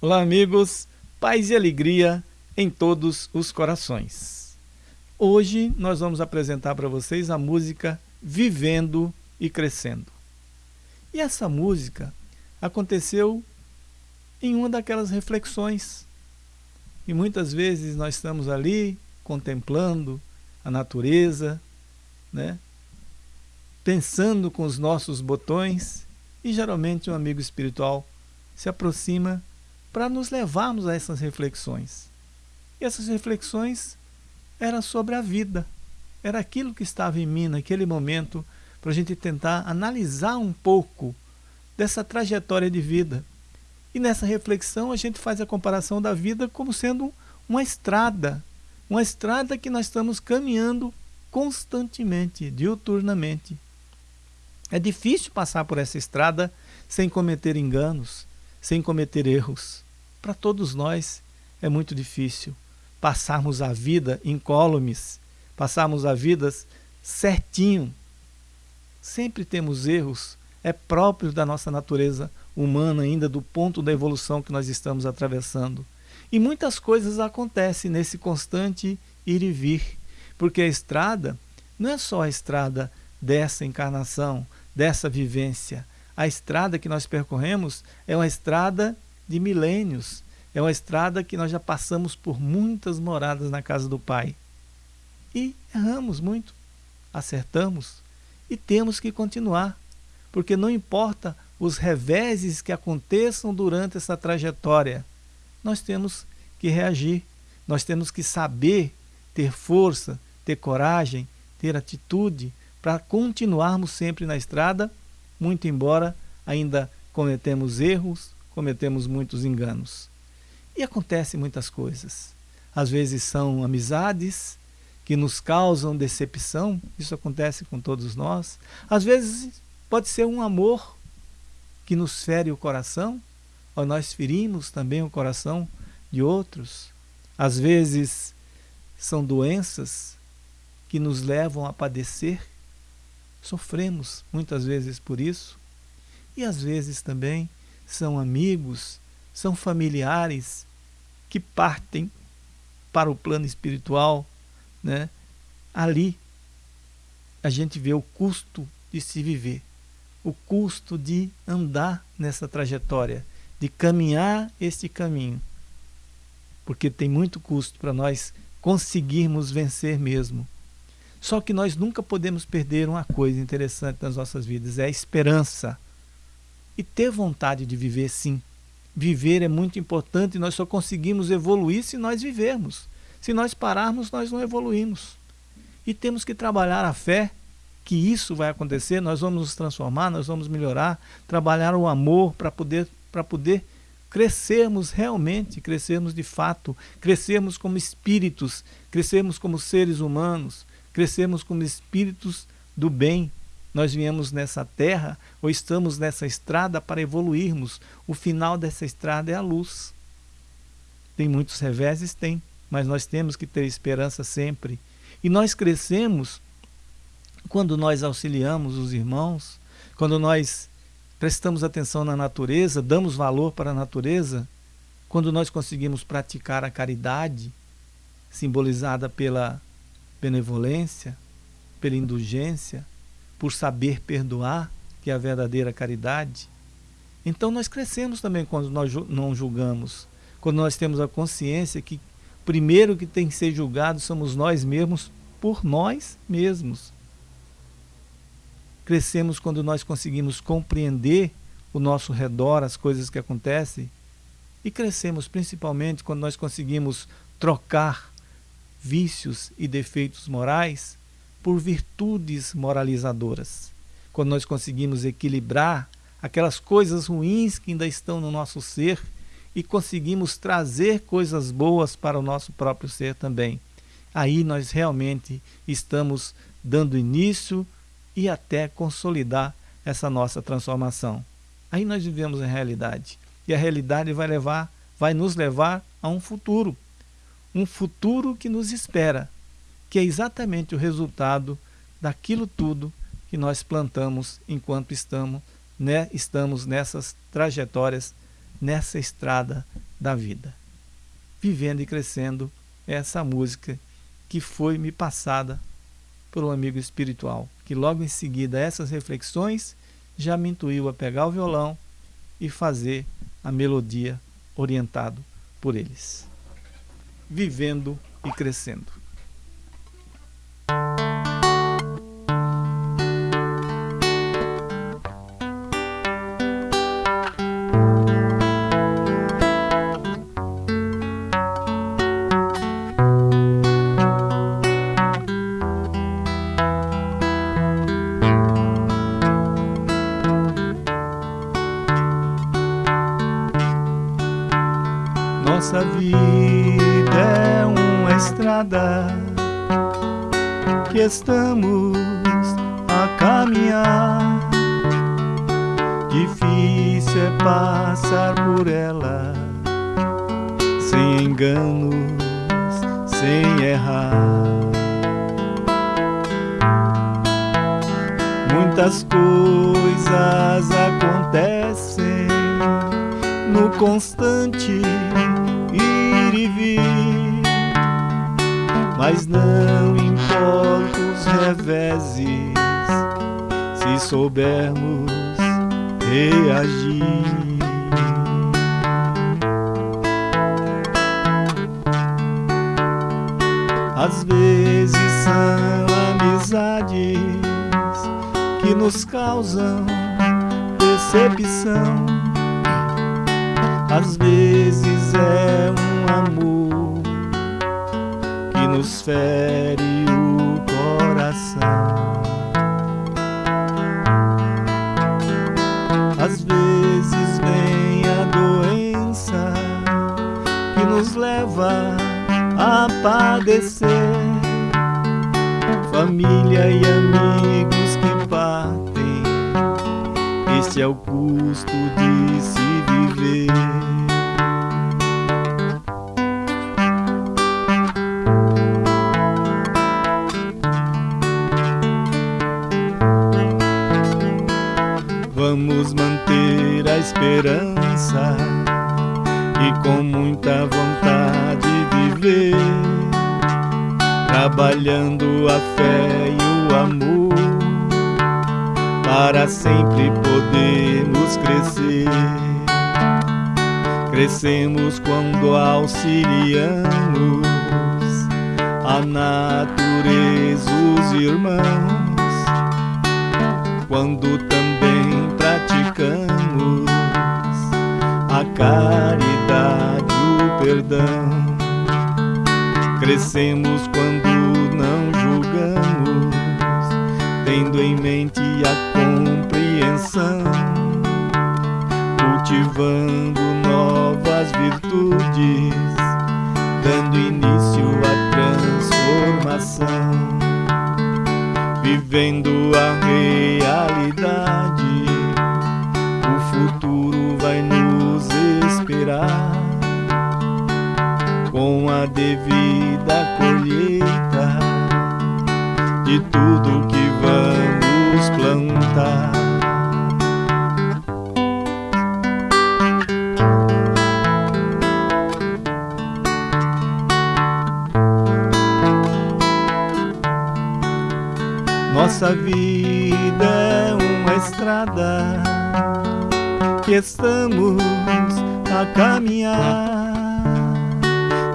Olá, amigos, paz e alegria em todos os corações. Hoje nós vamos apresentar para vocês a música Vivendo e Crescendo. E essa música aconteceu em uma daquelas reflexões. E muitas vezes nós estamos ali contemplando a natureza, né? pensando com os nossos botões, e geralmente um amigo espiritual se aproxima para nos levarmos a essas reflexões. E essas reflexões eram sobre a vida. Era aquilo que estava em mim naquele momento para a gente tentar analisar um pouco dessa trajetória de vida. E nessa reflexão a gente faz a comparação da vida como sendo uma estrada, uma estrada que nós estamos caminhando constantemente, diuturnamente. É difícil passar por essa estrada sem cometer enganos, sem cometer erros. Para todos nós é muito difícil passarmos a vida incólumes, passarmos a vida certinho. Sempre temos erros, é próprio da nossa natureza humana ainda do ponto da evolução que nós estamos atravessando. E muitas coisas acontecem nesse constante ir e vir, porque a estrada não é só a estrada dessa encarnação, dessa vivência, a estrada que nós percorremos é uma estrada de milênios, é uma estrada que nós já passamos por muitas moradas na casa do Pai. E erramos muito, acertamos e temos que continuar, porque não importa os reveses que aconteçam durante essa trajetória, nós temos que reagir, nós temos que saber ter força, ter coragem, ter atitude para continuarmos sempre na estrada muito embora ainda cometemos erros, cometemos muitos enganos. E acontecem muitas coisas. Às vezes são amizades que nos causam decepção, isso acontece com todos nós. Às vezes pode ser um amor que nos fere o coração, ou nós ferimos também o coração de outros. Às vezes são doenças que nos levam a padecer Sofremos muitas vezes por isso. E às vezes também são amigos, são familiares que partem para o plano espiritual, né? Ali a gente vê o custo de se viver, o custo de andar nessa trajetória, de caminhar este caminho. Porque tem muito custo para nós conseguirmos vencer mesmo. Só que nós nunca podemos perder uma coisa interessante nas nossas vidas, é a esperança. E ter vontade de viver sim. Viver é muito importante nós só conseguimos evoluir se nós vivermos. Se nós pararmos, nós não evoluímos. E temos que trabalhar a fé que isso vai acontecer, nós vamos nos transformar, nós vamos melhorar, trabalhar o amor para poder, para poder crescermos realmente, crescermos de fato, crescermos como espíritos, crescermos como seres humanos, crescemos como espíritos do bem. Nós viemos nessa terra ou estamos nessa estrada para evoluirmos. O final dessa estrada é a luz. Tem muitos reveses? Tem, mas nós temos que ter esperança sempre. E nós crescemos quando nós auxiliamos os irmãos, quando nós prestamos atenção na natureza, damos valor para a natureza, quando nós conseguimos praticar a caridade, simbolizada pela benevolência, pela indulgência, por saber perdoar, que é a verdadeira caridade. Então nós crescemos também quando nós não julgamos, quando nós temos a consciência que primeiro que tem que ser julgado somos nós mesmos por nós mesmos. Crescemos quando nós conseguimos compreender o nosso redor, as coisas que acontecem, e crescemos principalmente quando nós conseguimos trocar vícios e defeitos morais por virtudes moralizadoras. Quando nós conseguimos equilibrar aquelas coisas ruins que ainda estão no nosso ser e conseguimos trazer coisas boas para o nosso próprio ser também. Aí nós realmente estamos dando início e até consolidar essa nossa transformação. Aí nós vivemos a realidade. E a realidade vai levar, vai nos levar a um futuro um futuro que nos espera, que é exatamente o resultado daquilo tudo que nós plantamos enquanto estamos, né, estamos nessas trajetórias, nessa estrada da vida. Vivendo e crescendo essa música que foi me passada por um amigo espiritual, que logo em seguida essas reflexões já me intuiu a pegar o violão e fazer a melodia orientado por eles. Vivendo e crescendo. Nossa vida é uma estrada que estamos a caminhar. Difícil é passar por ela sem enganos, sem errar. Muitas coisas acontecem no constante vir, mas não importa os reveses, se soubermos reagir. Às vezes são amizades que nos causam decepção. Às vezes nos fere o coração. Às vezes vem a doença que nos leva a padecer. Família e amigos que partem, este é o custo de se viver. Vamos manter a esperança e com muita vontade viver, trabalhando a fé e o amor, para sempre podermos crescer. Crescemos quando auxiliamos a natureza, os irmãos, quando também praticamos a caridade, o perdão. Crescemos quando não julgamos, tendo em mente a compreensão, cultivando novas virtudes, dando início à transformação, vivendo a realidade devida colheita de tudo que vamos plantar. Nossa vida é uma estrada que estamos a caminhar.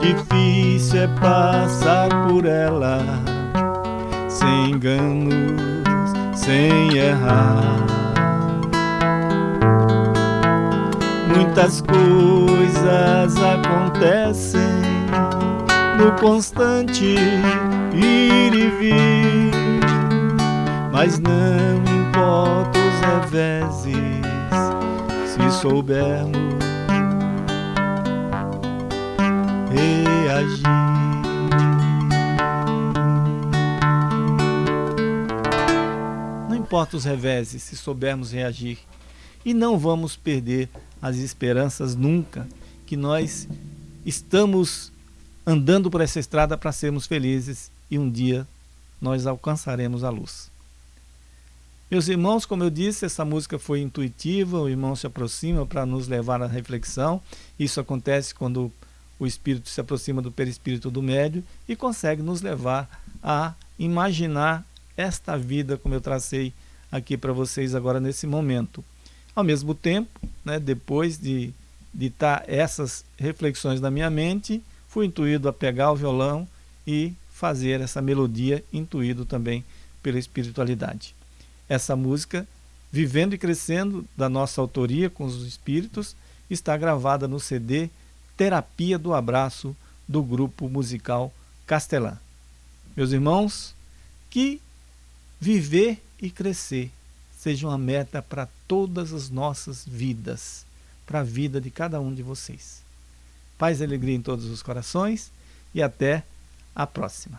Difícil é passar por ela, sem enganos, sem errar. Muitas coisas acontecem no constante ir e vir, mas não importa os reveses se soubermos reagir. Não importa os reveses, se soubermos reagir. E não vamos perder as esperanças nunca que nós estamos andando por essa estrada para sermos felizes e um dia nós alcançaremos a luz. Meus irmãos, como eu disse, essa música foi intuitiva, o irmão se aproxima para nos levar à reflexão. Isso acontece quando o espírito se aproxima do perispírito do médio e consegue nos levar a imaginar esta vida como eu tracei aqui para vocês agora nesse momento. Ao mesmo tempo, né, depois de ditar essas reflexões na minha mente, fui intuído a pegar o violão e fazer essa melodia, intuído também pela espiritualidade. Essa música, Vivendo e Crescendo, da nossa autoria com os espíritos, está gravada no CD Terapia do Abraço, do grupo musical Castelã. Meus irmãos, que viver e crescer seja uma meta para todas as nossas vidas, para a vida de cada um de vocês. Paz e alegria em todos os corações e até a próxima.